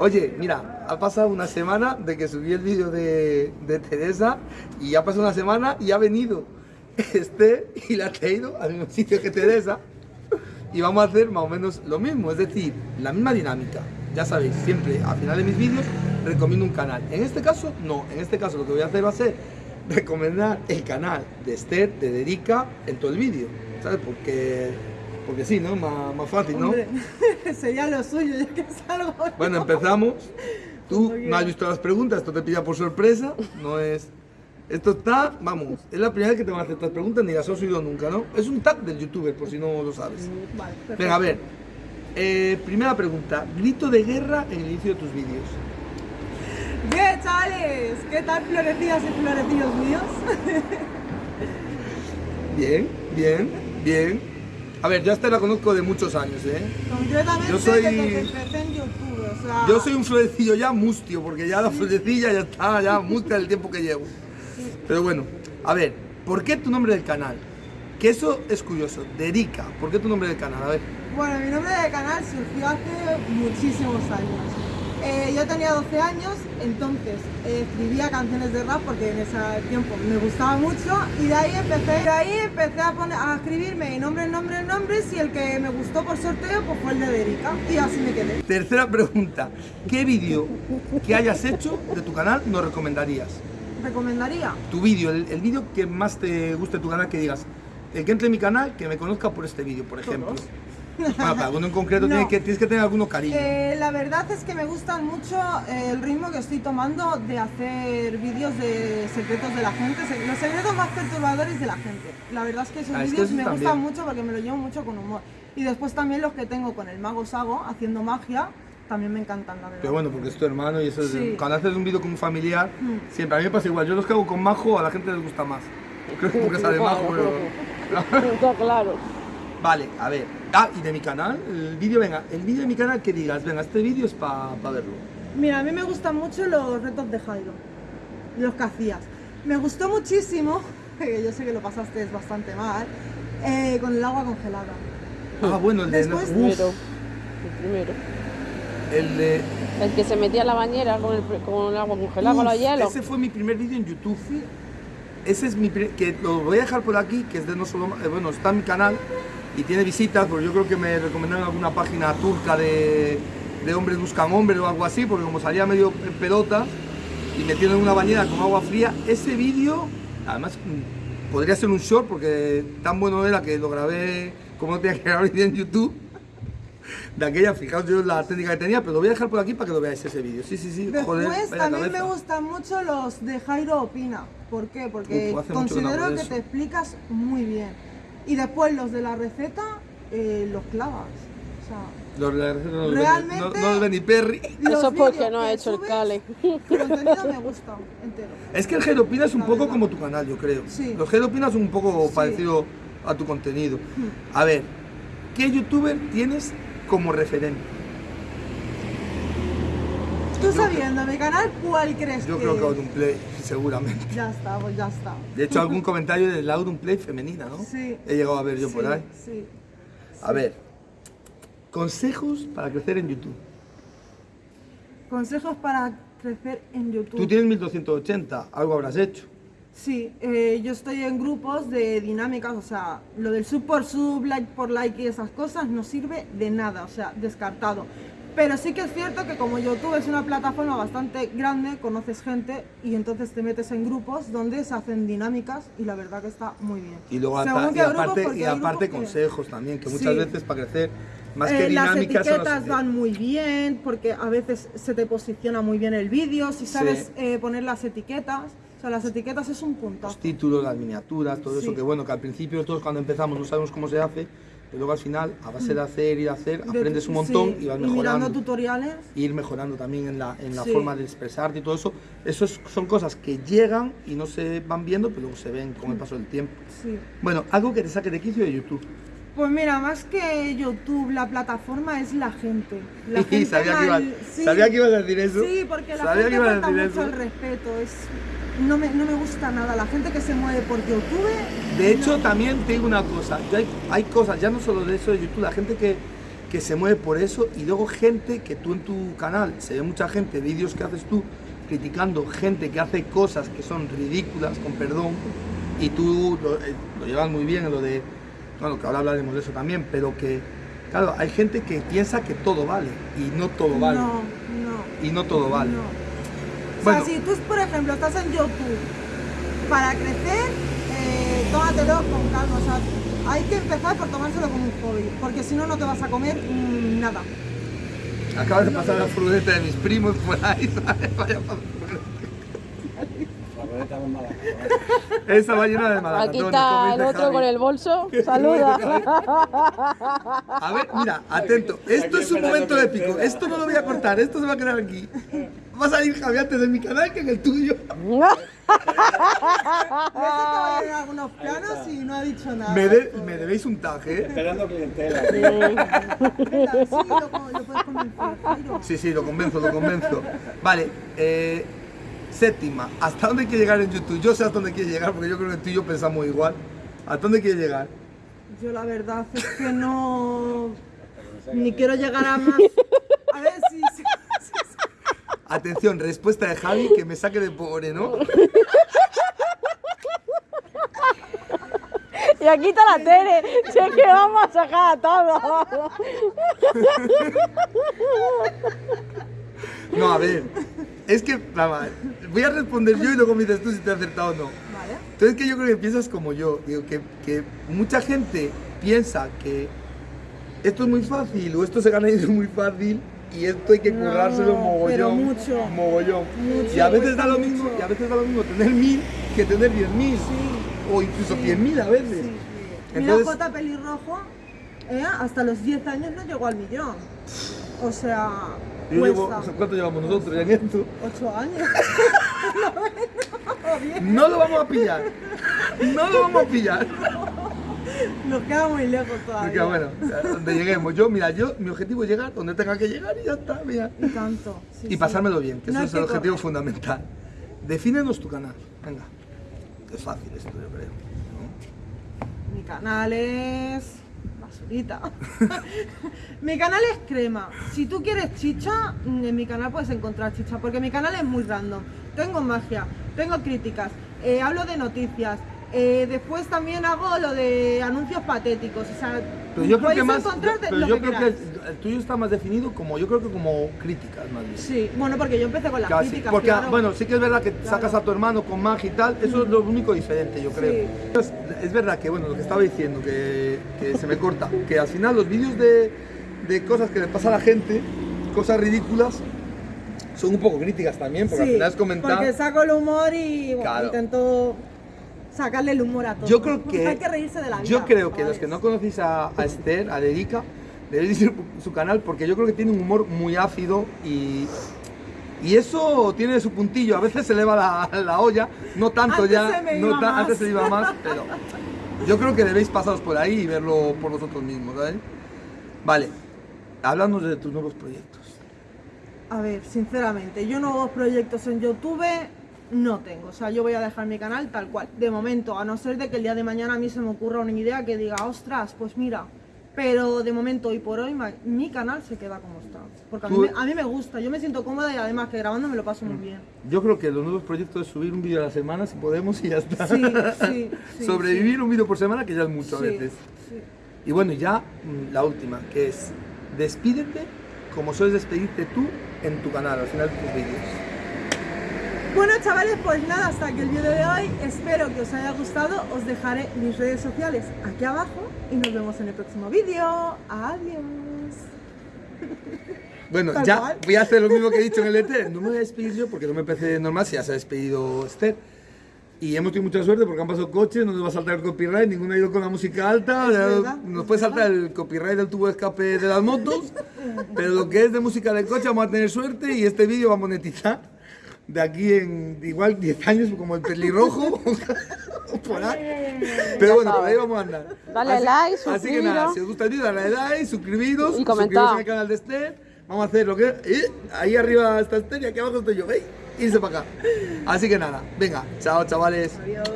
Oye, mira, ha pasado una semana de que subí el vídeo de, Teresa y ha pasado una semana y ha venido este y la ha traído al mismo sitio que Teresa y vamos a hacer más o menos lo mismo, es decir, la misma dinámica. Ya sabéis, siempre al final de mis vídeos recomiendo un canal. En este caso, no. En este caso lo que voy a hacer va a ser recomendar el canal de Esther, de Derica, en todo el vídeo. ¿Sabes? Porque, porque sí, ¿no? Más, más fácil, ¿no? Hombre, sería lo suyo, ya que salgo. Bueno, empezamos. Tú no has visto las preguntas, esto te pilla por sorpresa, no es... Esto está, vamos, es la primera vez que te van a hacer estas preguntas, ni las has oído nunca, ¿no? Es un tag del youtuber, por si no lo sabes. Vale, perfecto. Venga, a ver. Eh, primera pregunta, grito de guerra en el inicio de tus vídeos. ¿Qué chavales? ¿Qué tal florecidas y florecillos míos? Bien, bien, bien. A ver, yo esta la conozco de muchos años, ¿eh? Completamente Yo soy- desde que empecé en YouTube, o sea... Yo soy un florecillo ya mustio, porque ya la florecilla ya está, ya mustia el tiempo que llevo. Pero bueno, a ver, ¿por qué tu nombre del canal? Que eso es curioso, Derica, ¿por qué tu nombre del canal? A ver. Bueno, mi nombre de canal surgió hace muchísimos años. Eh, yo tenía 12 años, entonces eh, escribía canciones de rap porque en ese tiempo me gustaba mucho y de ahí empecé, de ahí empecé a, poner, a escribirme nombres, nombres, nombres y el que me gustó por sorteo pues fue el de Derica y así me quedé. Tercera pregunta, ¿qué vídeo que hayas hecho de tu canal nos recomendarías? ¿Recomendaría? Tu vídeo, el, el vídeo que más te guste de tu canal, que digas, el que entre en mi canal, que me conozca por este vídeo, por ejemplo. Todos. Para alguno en concreto No. tienes, que, tienes que tener alguno cariño. Eh, la verdad es que me gustan mucho eh, el ritmo que estoy tomando de hacer vídeos de secretos de la gente, los secretos más perturbadores de la gente. La verdad es que esos Ah, es que vídeos me también. gustan mucho porque me lo llevo mucho con humor. Y después también los que tengo con el mago Sago haciendo magia, también me encantan, la verdad. Pero bueno, porque es tu hermano y eso es- Sí. cuando haces un vídeo con un familiar, Mm. siempre a mí me pasa igual. Yo los que hago con Majo a la gente les gusta más. Creo que porque sale Majo, pero... Está claro. Vale, a ver. Ah, y de mi canal, el vídeo, venga, el vídeo de mi canal que digas, venga, este vídeo es para verlo. Mira, a mí me gustan mucho los retos de Jairo, los que hacías. Me gustó muchísimo, que yo sé que lo pasaste bastante mal, eh, con el agua congelada. Ah, bueno, el de... Después- uf, Primero. El primero. el de... El que se metía en la bañera con el, con el agua congelada, con los hielos. Ese fue mi primer vídeo en YouTube. Ese es mi que lo voy a dejar por aquí, que es de no solo, eh, bueno, está en mi canal y tiene visitas, porque yo creo que me recomendaron alguna página turca de, de hombres buscan hombres o algo así, porque como salía medio en pelota y metido en una bañera con agua fría, ese vídeo, además podría ser un short, porque tan bueno era que lo grabé como no tenía que grabar en YouTube. De aquella, fijaos yo la técnica que tenía, pero lo voy a dejar por aquí para que lo veáis ese vídeo. Sí, sí, sí, Después joder, también me gustan mucho los de Jairo Opina. ¿Por qué? Porque Uf, hace mucho que no considero que te explicas muy bien. Y después los de la receta, eh, los clavas. O sea, Los de la receta no los ven- Realmente- no, no los ven ni Perry. los Eso porque no ha hecho el cale. El contenido me gusta entero. Es que el Geropina es un La poco verdad. como tu canal, yo creo. Sí. Los Geropina son un poco Sí. parecido a tu contenido. Hmm. A ver, ¿qué youtuber tienes como referente? Tú sabiendo mi canal, ¿cuál crees Yo que creo que es? Auronplay, seguramente. Ya está, pues ya está. De hecho, algún comentario de la Auronplay femenina, ¿no? Sí. He llegado a ver yo por Sí, ahí. Sí. A ver, consejos para crecer en YouTube. Consejos para crecer en YouTube. Tú tienes 1280, algo habrás hecho. Sí, eh, yo estoy en grupos de dinámicas, o sea, lo del sub por sub, like por like y esas cosas no sirve de nada, o sea, descartado. Pero sí que es cierto que como YouTube es una plataforma bastante grande, conoces gente y entonces te metes en grupos donde se hacen dinámicas y la verdad que está muy bien. Y luego Según y aparte, y aparte que- consejos también, que muchas Sí. veces para crecer, más Eh, que las dinámicas son etiquetas las- van muy bien porque a veces se te posiciona muy bien el vídeo, si sabes Sí. eh, poner las etiquetas, o sea, las etiquetas es un puntazo. los títulos, las miniaturas, todo eso Sí. que bueno, que al principio todos cuando empezamos no sabemos cómo se hace, pero luego al final, a base de hacer y de hacer, De- aprendes un montón sí, y vas mirando mejorando. tutoriales. Y ir mejorando también en la, en la Sí. forma de expresarte y todo eso. Eso es- son cosas que llegan y no se van viendo, pero luego se ven con el paso del tiempo. Sí. Bueno, algo que te saque de quicio de YouTube. Pues mira, más que YouTube, la plataforma es la gente. La gente sabía, que ibas, mal- sabía que ibas a decir eso. Sí, porque la Sabía gente falta mucho eso. el respeto. Es, no, me, no me gusta nada. La gente que se mueve por YouTube. De hecho, también te digo una cosa, hay, hay cosas, ya no solo de eso de YouTube, la gente que, que se mueve por eso y luego gente que tú en tu canal, se ve mucha gente, vídeos que haces tú criticando gente que hace cosas que son ridículas, con perdón, y tú lo, eh, lo llevas muy bien en lo de, bueno, que ahora hablaremos de eso también, pero que, claro, hay gente que piensa que todo vale y no todo vale. No, no. Y no todo vale. No. O Bueno. sea, si tú, por ejemplo, estás en YouTube para crecer, eh, tómatelo con calma. O sea, hay que empezar por tomárselo como un hobby, porque si no, no te vas a comer nada. Acabas de pasar la furgoneta de mis primos por ahí, ¿sabes? Vaya. Esa va llena de Aquí malacatones, como está el otro Javi. con el bolso. Saluda. A ver, mira, atento. Esto es un momento épico. Esto no lo voy a cortar, esto se va a quedar aquí. Va a salir Javi antes en mi canal que en el tuyo. Algunos planos y no ha dicho nada. Me, de- me debéis un tag, ¿eh? Esperando clientela. Sí, lo, lo puedes convencer, Jairo. Sí, sí, lo convenzo, lo convenzo. Vale, eh, séptima. ¿Hasta dónde quiere llegar en YouTube? Yo sé hasta dónde quiere llegar porque yo creo que tú y yo pensamos igual. ¿Hasta dónde quiere llegar? Yo la verdad es que no... Ni quiero llegar a más... A ver si... si- Atención, respuesta de Javi que me saque de pobre, ¿no? Y aquí está la Tere. Si es que vamos a sacar a todos. No, a ver. Es que, nada, voy a responder yo y luego me dices tú si te he acertado o no. Vale. Entonces que yo creo que piensas como yo, digo que, que mucha gente piensa que esto es muy fácil o esto se gana dinero muy fácil y esto hay que No, currárselo mogollón, pero mucho. mogollón. Mucho, y a veces da lo mismo, mucho. y a veces da lo mismo tener mil que tener diez mil o incluso Sí. cien mil a veces. Sí. Entonces- Mira, J pelirrojo, eh, hasta los 10 años no llegó al millón. O sea, Yo llevo- ¿Cuánto llevamos nosotros ya en esto? 8 años. No lo vamos a pillar. No lo vamos a pillar. Nos queda muy lejos todavía. Porque bueno, donde lleguemos. Yo, mira, yo, mi objetivo es llegar donde tenga que llegar y ya está, mira. Y tanto. sí, y sí. pasármelo bien, que No eso es el que objetivo correr. fundamental. Defínenos tu canal, venga. Es fácil esto, yo creo. Mi canal es. basurita. mi canal es crema. Si tú quieres chicha, en mi canal puedes encontrar chicha, porque mi canal es muy random. Tengo magia, tengo críticas, eh, hablo de noticias. Eh, después también hago lo de anuncios patéticos. O sea, Pero yo creo que más. pero yo que creo que queráis. el, el tuyo está más definido como. Yo creo que como críticas, más bien. Sí, bueno, porque yo empecé con las Casi. críticas. Porque, claro. bueno, sí que es verdad que sacas a tu hermano con magia y tal, eso es lo único diferente, yo creo. Sí. Es, es verdad que, bueno, lo que estaba diciendo, que, que se me corta, que al final los vídeos de, de cosas que le pasa a la gente, cosas ridículas, son un poco críticas también, porque al Sí, final es comentar. Porque saco el humor y bueno, Claro. intento sacarle el humor a todo. Yo creo que. Hay que reírse de la vida. Yo creo que los que no conocéis a, a Esther, a Erika, debéis ir su canal porque yo creo que tiene un humor muy ácido y. Y eso tiene su puntillo, a veces se eleva la, la olla, no tanto Antes ya, se me no iba ta- más. antes se iba más, pero yo creo que debéis pasaros por ahí y verlo por vosotros mismos, ¿vale? Vale, háblanos de tus nuevos proyectos. A ver, sinceramente, yo nuevos proyectos en YouTube no tengo. O sea, yo voy a dejar mi canal tal cual. De momento, a no ser de que el día de mañana a mí se me ocurra una idea que diga, ostras, pues mira. Pero de momento, hoy por hoy, mi canal se queda como está. Porque a mí, me, a mí me gusta, yo me siento cómoda y además que grabando me lo paso muy bien. Yo creo que los nuevos proyectos es subir un vídeo a la semana si podemos y ya está. Sí, sí, sí, Sobrevivir un vídeo por semana que ya es mucho a veces. Y bueno, ya mm, la última, que es despídete como sueles despedirte tú en tu canal, al final de tus vídeos. Bueno chavales, pues nada, hasta aquí el vídeo de hoy. Espero que os haya gustado. Os dejaré mis redes sociales aquí abajo y nos vemos en el próximo vídeo. Adiós. Bueno, Tal ya cual. voy a hacer lo mismo que he dicho en el ET. No me voy a despedir yo porque no me parece normal si ya se ha despedido Esther. Y hemos tenido mucha suerte porque han pasado coches, no nos va a saltar el copyright, ninguno ha ido con la música alta, verdad, nos puede saltar el copyright del tubo de escape de las motos, pero lo que es de música de coche vamos a tener suerte y este vídeo va a monetizar de aquí en igual 10 años como el pelirrojo por ahí. Pero bueno, por ahí vamos a andar. Dale like, Así que nada, suscribiros. si os gusta el vídeo, dale like, suscribiros, Y comentad. suscribiros en el canal de Esther. Vamos a hacer lo que... eh, ahí arriba está Esther y aquí abajo estoy yo, ¿veis? Irse para acá. Así que nada, venga, chao chavales. Adiós.